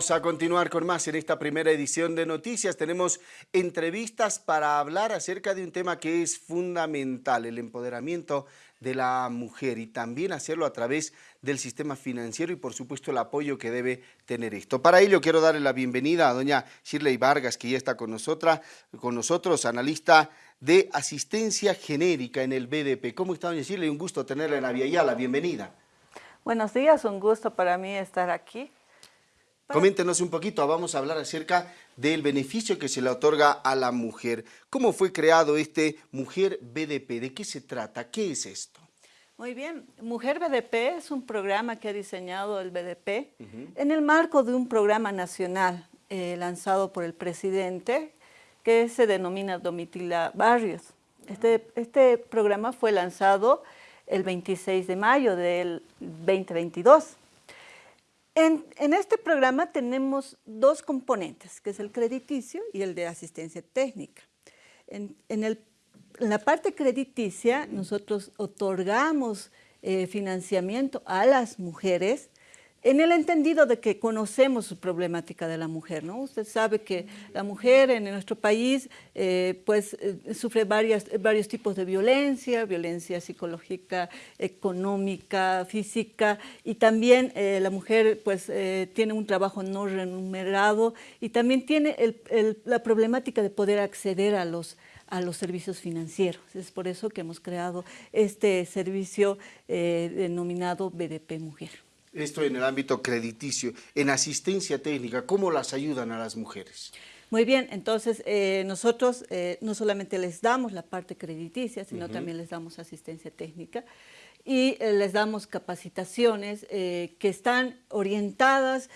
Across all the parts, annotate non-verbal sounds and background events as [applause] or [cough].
Vamos a continuar con más en esta primera edición de Noticias. Tenemos entrevistas para hablar acerca de un tema que es fundamental, el empoderamiento de la mujer y también hacerlo a través del sistema financiero y por supuesto el apoyo que debe tener esto. Para ello quiero darle la bienvenida a doña Shirley Vargas que ya está con, nosotros, con nosotros, analista de asistencia genérica en el BDP. ¿Cómo está doña Shirley? Un gusto tenerla en la bienvenida. Buenos días, un gusto para mí estar aquí. Coméntenos un poquito, vamos a hablar acerca del beneficio que se le otorga a la mujer. ¿Cómo fue creado este Mujer BDP? ¿De qué se trata? ¿Qué es esto? Muy bien, Mujer BDP es un programa que ha diseñado el BDP en el marco de un programa nacional eh, lanzado por el presidente que se denomina Domitila Barrios. Este, este programa fue lanzado el 26 de mayo del 2022 en, este programa tenemos dos componentes, que es el crediticio y el de asistencia técnica. En, la parte crediticia, nosotros otorgamos eh, financiamiento a las mujeres en el entendido de que conocemos su problemática de la mujer, ¿no? Usted sabe que la mujer en nuestro país eh, pues, eh, sufre varios tipos de violencia, violencia psicológica, económica, física, y también eh, la mujer pues, tiene un trabajo no remunerado y también tiene la problemática de poder acceder a los, a los servicios financieros. Es por eso que hemos creado este servicio denominado BDP Mujer esto en el ámbito crediticio, en asistencia técnica, ¿cómo las ayudan a las mujeres? Muy bien, entonces eh, nosotros eh, no solamente les damos la parte crediticia, sino también les damos asistencia técnica y eh, les damos capacitaciones que están orientadas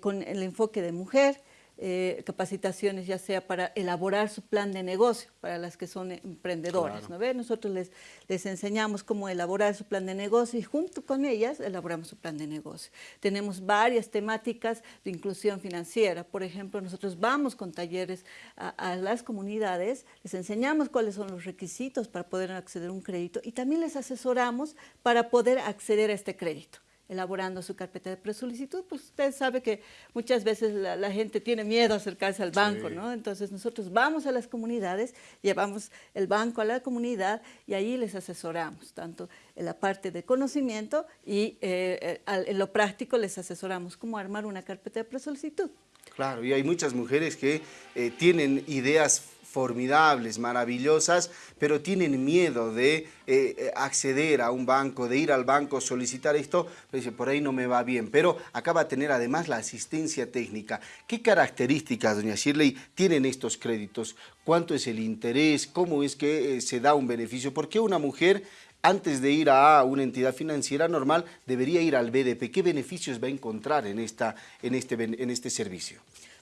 con el enfoque de mujer, eh, capacitaciones ya sea para elaborar su plan de negocio para las que son emprendedoras. ¿no Nosotros les, les enseñamos cómo elaborar su plan de negocio y junto con ellas elaboramos su plan de negocio. Tenemos varias temáticas de inclusión financiera. Por ejemplo, nosotros vamos con talleres a, a las comunidades, les enseñamos cuáles son los requisitos para poder acceder a un crédito y también les asesoramos para poder acceder a este crédito elaborando su carpeta de presolicitud, pues usted sabe que muchas veces la, gente tiene miedo a acercarse al banco, ¿no? Entonces nosotros vamos a las comunidades, llevamos el banco a la comunidad y ahí les asesoramos, tanto en la parte de conocimiento y eh, eh, en lo práctico les asesoramos cómo armar una carpeta de presolicitud. Claro, y hay muchas mujeres que eh, tienen ideas formidables, maravillosas, pero tienen miedo de eh, eh, acceder a un banco, de ir al banco, solicitar esto, pero dice, por ahí no me va bien. Pero acaba de tener además la asistencia técnica. ¿Qué características, doña Shirley, tienen estos créditos? ¿Cuánto es el interés? ¿Cómo es que eh, se da un beneficio? ¿Por qué una mujer antes de ir a una entidad financiera normal, debería ir al BDP. ¿Qué beneficios va a encontrar en, esta, en, este, en este servicio?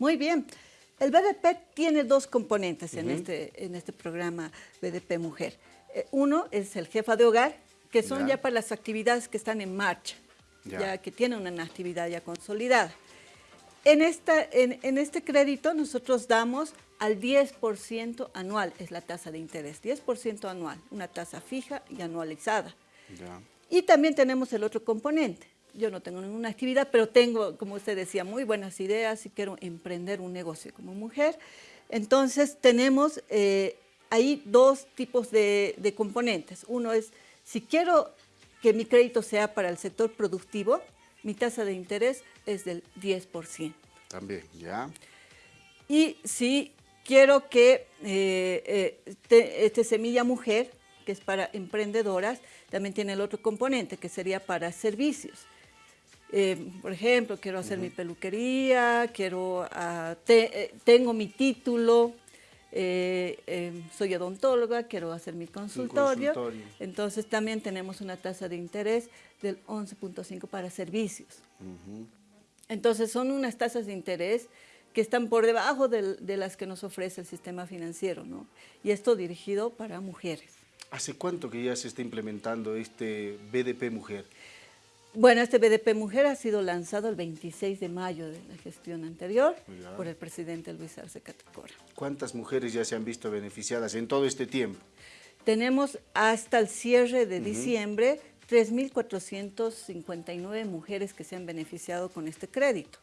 Muy bien. El BDP tiene dos componentes en, este, en este programa BDP Mujer. Eh, uno es el jefa de hogar, que son ya, para las actividades que están en marcha, ya, que tienen una actividad ya consolidada. En, esta, en, este crédito nosotros damos al 10% anual, es la tasa de interés, 10% anual, una tasa fija y anualizada. Y también tenemos el otro componente, yo no tengo ninguna actividad, pero tengo, como usted decía, muy buenas ideas y quiero emprender un negocio como mujer. Entonces tenemos eh, ahí dos tipos de, componentes. Uno es, si quiero que mi crédito sea para el sector productivo, mi tasa de interés es del 10%. También, ¿ya? Y si quiero que eh, eh, este Semilla Mujer, que es para emprendedoras, también tiene el otro componente, que sería para servicios. Eh, por ejemplo, quiero hacer mi peluquería, quiero, ah, eh, tengo mi título, eh, soy odontóloga, quiero hacer mi consultorio. Entonces también tenemos una tasa de interés del 11.5 para servicios. Entonces son unas tasas de interés que están por debajo de, de, las que nos ofrece el sistema financiero, ¿no? Y esto dirigido para mujeres. ¿Hace cuánto que ya se está implementando este BDP Mujer? Bueno, este BDP Mujer ha sido lanzado el 26 de mayo de la gestión anterior por el presidente Luis Arce Catacora. ¿Cuántas mujeres ya se han visto beneficiadas en todo este tiempo? Tenemos hasta el cierre de diciembre 3.459 mujeres que se han beneficiado con este crédito.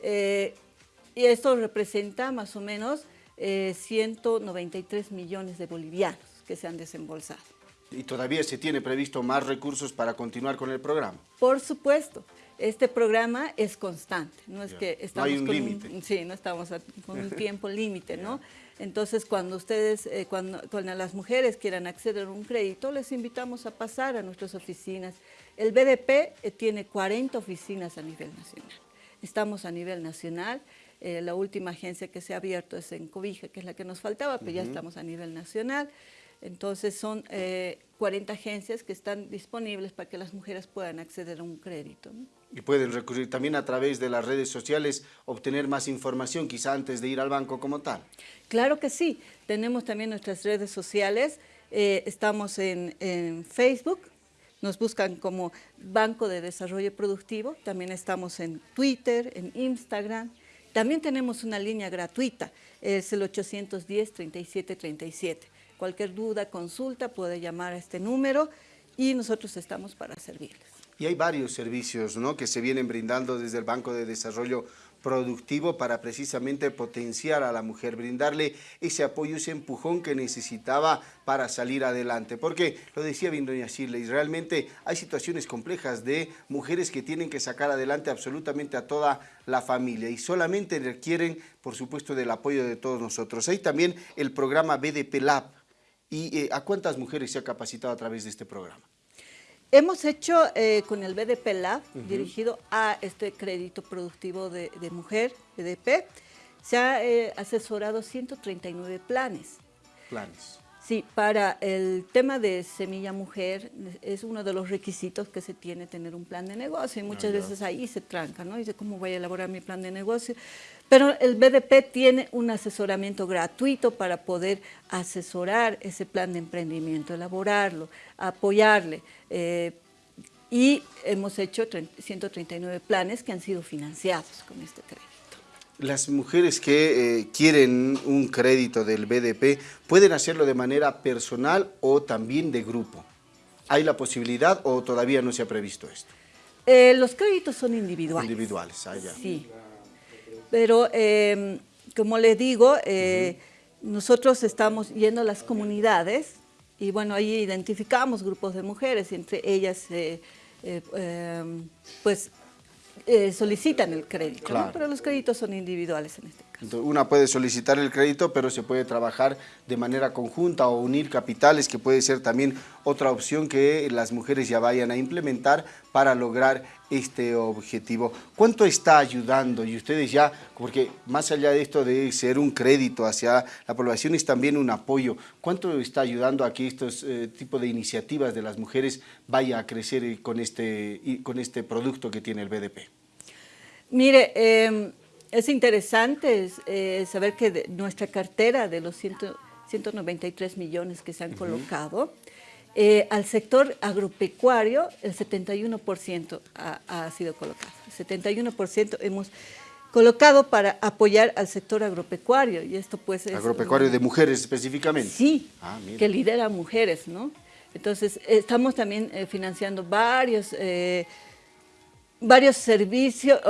Eh, y esto representa más o menos 193 eh, millones de bolivianos que se han desembolsado. ¿Y todavía se tiene previsto más recursos para continuar con el programa? Por supuesto. Este programa es constante, no es que estamos no hay un límite. Sí, no estamos con un [laughs] tiempo límite, ¿no? Entonces, cuando ustedes, eh, cuando, cuando, las mujeres quieran acceder a un crédito, les invitamos a pasar a nuestras oficinas. El BDP eh, tiene 40 oficinas a nivel nacional. Estamos a nivel nacional. Eh, la última agencia que se ha abierto es en Cobija, que es la que nos faltaba, pero ya estamos a nivel nacional. Entonces son 40 agencias que están disponibles para que las mujeres puedan acceder a un crédito. Y pueden recurrir también a través de las redes sociales, obtener más información quizá antes de ir al banco como tal. Claro que sí, tenemos también nuestras redes sociales, eh, estamos en, Facebook, nos buscan como Banco de Desarrollo Productivo, también estamos en Twitter, en Instagram, también tenemos una línea gratuita, es el 810-3737. Cualquier duda, consulta, puede llamar a este número y nosotros estamos para servirles. Y hay varios servicios ¿no? que se vienen brindando desde el Banco de Desarrollo Productivo para precisamente potenciar a la mujer, brindarle ese apoyo, ese empujón que necesitaba para salir adelante. Porque, lo decía bien doña Shirley, realmente hay situaciones complejas de mujeres que tienen que sacar adelante absolutamente a toda la familia y solamente requieren, por supuesto, del apoyo de todos nosotros. Hay también el programa BDP Lab. ¿Y eh, a cuántas mujeres se ha capacitado a través de este programa? Hemos hecho eh, con el BDP Lab, dirigido a este crédito productivo de, mujer, BDP, se ha eh, asesorado 139 planes. Planes. Sí, para el tema de semilla mujer es uno de los requisitos que se tiene tener un plan de negocio y muchas veces ahí se tranca, ¿no? Dice, ¿cómo voy a elaborar mi plan de negocio? Pero el BDP tiene un asesoramiento gratuito para poder asesorar ese plan de emprendimiento, elaborarlo, apoyarle. Eh, y hemos hecho 139 planes que han sido financiados con este crédito. Las mujeres que eh, quieren un crédito del BDP pueden hacerlo de manera personal o también de grupo. ¿Hay la posibilidad o todavía no se ha previsto esto? Eh, los créditos son individuales. Individuales, ah, Sí, pero em, como les digo, eh, nosotros estamos yendo a las comunidades y bueno, ahí identificamos grupos de mujeres y entre ellas em, pues eh, solicitan el crédito, pero los créditos son individuales en este caso. una puede solicitar el crédito, pero se puede trabajar de manera conjunta o unir capitales, que puede ser también otra opción que las mujeres ya vayan a implementar para lograr este objetivo. ¿Cuánto está ayudando? Y ustedes ya, porque más allá de esto de ser un crédito hacia la población, es también un apoyo. ¿Cuánto está ayudando a que estos eh, de iniciativas de las mujeres vaya a crecer con este, con este producto que tiene el BDP? Mire, em, es interesante eh, saber que nuestra cartera de los 193 millones que se han colocado, eh, al sector agropecuario, el 71% ha, sido colocado. El 71% hemos colocado para apoyar al sector agropecuario. Y esto pues ¿Agropecuario de mujeres específicamente? Sí, ah, que lidera mujeres, ¿no? Entonces, estamos también eh, financiando varios, eh, varios servicios,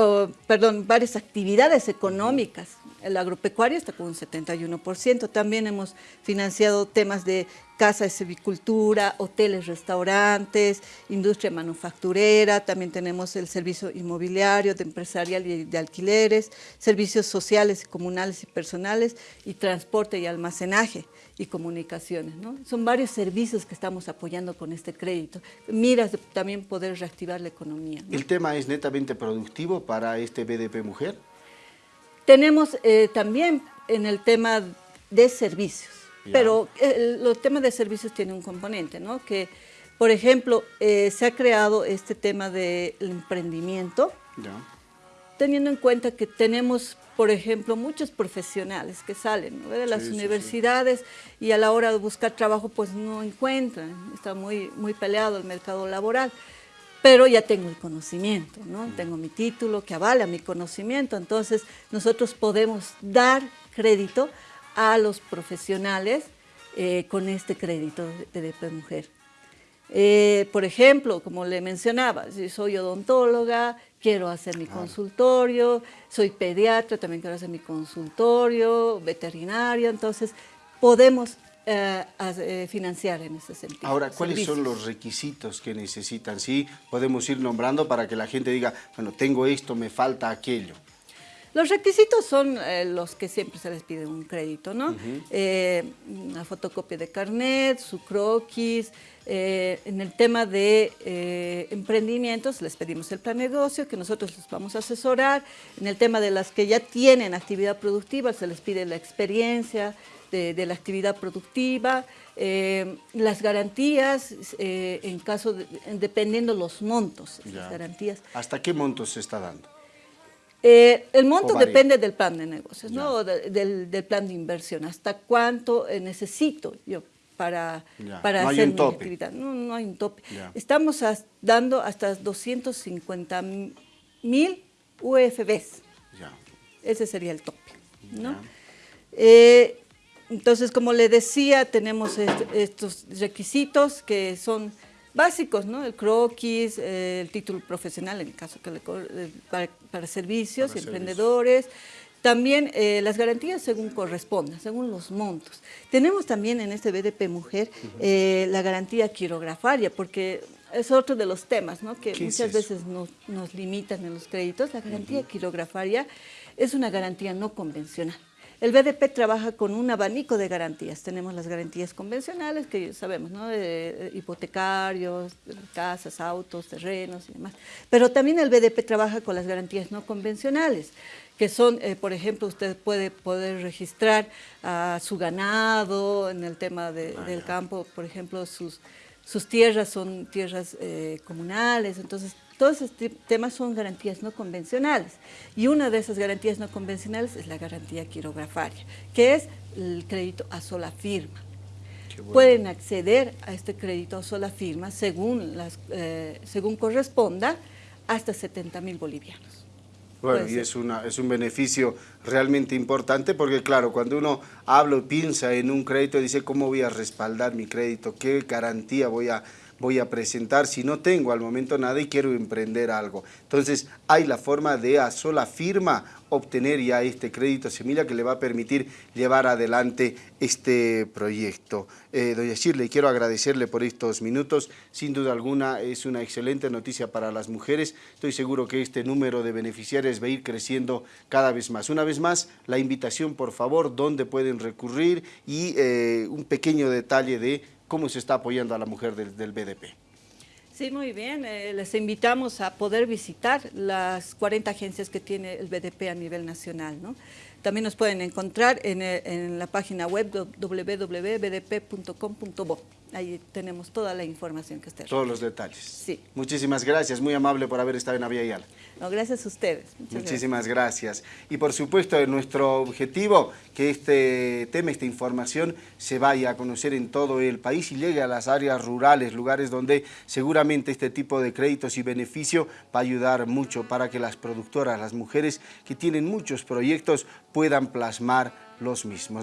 perdón, varias actividades económicas el agropecuario está con un 71%. También hemos financiado temas de casa de silvicultura, hoteles, restaurantes, industria manufacturera, también tenemos el servicio inmobiliario, de empresarial y de alquileres, servicios sociales, comunales y personales, y transporte y almacenaje y comunicaciones. Son varios servicios que estamos apoyando con este crédito. Miras de también poder reactivar la economía. ¿El tema es netamente productivo para este BDP Mujer? Tenemos eh, también en el tema de servicios, pero el, los temas de servicios tienen un componente, ¿no? Que, por ejemplo, eh, se ha creado este tema del emprendimiento, teniendo en cuenta que tenemos, por ejemplo, muchos profesionales que salen de las universidades y a la hora de buscar trabajo pues no encuentran, está muy, muy peleado el mercado laboral. Pero ya tengo el conocimiento, ¿no? Tengo mi título que avala mi conocimiento, entonces nosotros podemos dar crédito a los profesionales eh, con este crédito de DP Mujer. Eh, por ejemplo, como le mencionaba, si soy odontóloga, quiero hacer mi consultorio, soy pediatra, también quiero hacer mi consultorio, veterinario, entonces podemos eh, eh, financiar en ese sentido. Ahora, ¿cuáles son los requisitos que necesitan? Sí, podemos ir nombrando para que la gente diga, bueno, tengo esto, me falta aquello. Los requisitos son eh, los que siempre se les pide un crédito, ¿no? una fotocopia de carnet, su croquis. en el tema de emprendimientos les pedimos el plan de negocio que nosotros les vamos a asesorar. En el tema de las que ya tienen actividad productiva se les pide la experiencia, de, la actividad productiva, eh, las garantías eh, en caso, de, dependiendo los montos, las garantías. ¿Hasta qué montos se está dando? Eh, el monto depende del plan de negocios, ¿no? del, plan de inversión. ¿Hasta cuánto necesito yo para, para hacer mi actividad? No, no hay un tope. Estamos dando hasta 250 mil UFBs. Ese sería el tope. ¿no? Entonces, como le decía, tenemos estos requisitos que son básicos, ¿no? El croquis, el título profesional, en el caso que le, eh, para, servicios y emprendedores. También eh, las garantías según corresponda, según los montos. Tenemos también en este BDP Mujer eh, la garantía quirografaria, porque es otro de los temas ¿no? que muchas veces nos, nos, limitan en los créditos. La garantía quirografaria es una garantía no convencional. El BDP trabaja con un abanico de garantías. Tenemos las garantías convencionales, que sabemos, ¿no? De hipotecarios, casas, autos, terrenos y demás. Pero también el BDP trabaja con las garantías no convencionales, que son, eh, por ejemplo, usted puede poder registrar a su ganado en el tema ah, del campo, por ejemplo, sus, sus tierras son tierras eh, comunales, entonces todos estos temas son garantías no convencionales y una de esas garantías no convencionales es la garantía quirografaria, que es el crédito a sola firma. Pueden acceder a este crédito a sola firma según, las, eh, según corresponda hasta 70 mil bolivianos. Bueno, y es, una, es un beneficio realmente importante porque, claro, cuando uno habla o piensa en un crédito, dice, ¿cómo voy a respaldar mi crédito? ¿Qué garantía voy a voy a presentar si no tengo al momento nada y quiero emprender algo. Entonces hay la forma de a sola firma obtener ya este crédito semilla que le va a permitir llevar adelante este proyecto. Eh, doña Shirley, quiero agradecerle por estos minutos. Sin duda alguna es una excelente noticia para las mujeres. Estoy seguro que este número de beneficiarios va a ir creciendo cada vez más. Una vez más, la invitación, por favor, dónde pueden recurrir y eh, un pequeño detalle de cómo se está apoyando a la mujer del, BDP. Sí, muy bien. Eh, les invitamos a poder visitar las 40 agencias que tiene el BDP a nivel nacional. También nos pueden encontrar en, eh, en la página web www.bdp.com.bo. Ahí tenemos toda la información que usted Todos los detalles. Sí. Muchísimas gracias, muy amable por haber estado en Avia Yala. No, gracias a ustedes. Muchísimas gracias. Y por supuesto, nuestro objetivo, que este tema, esta información, se vaya a conocer en todo el país y llegue a las áreas rurales, lugares donde seguramente este tipo de créditos y beneficio va a ayudar mucho para que las productoras, las mujeres que tienen muchos proyectos, puedan plasmar los mismos.